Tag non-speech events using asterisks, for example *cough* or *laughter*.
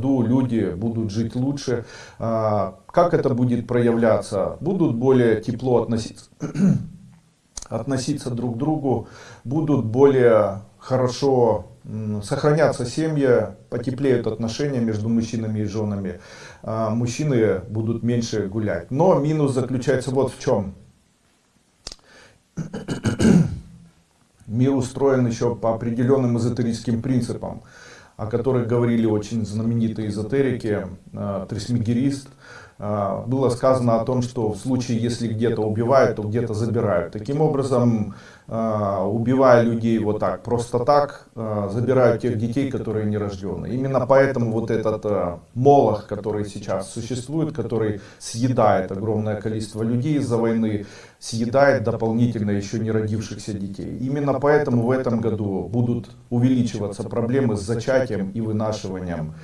году люди будут жить лучше. А, как это будет проявляться? Будут более тепло относиться, *clears throat* относиться друг к другу, будут более хорошо сохранятся семьи, потеплеют отношения между мужчинами и женами, а, мужчины будут меньше гулять. Но минус заключается вот в чем. *clears throat* Мир устроен еще по определенным эзотерическим принципам, о которых говорили очень знаменитые эзотерики, а, Трисмегерист, было сказано о том, что в случае, если где-то убивают, то где-то забирают. Таким образом, а, убивая людей вот так, просто так, а, забирают тех детей, которые не рождены. Именно поэтому вот этот а, молох, который сейчас существует, который съедает огромное количество людей из-за войны, съедает дополнительно еще не родившихся детей. Именно поэтому в этом году будут увеличиваться проблемы с зачатием и вынашиванием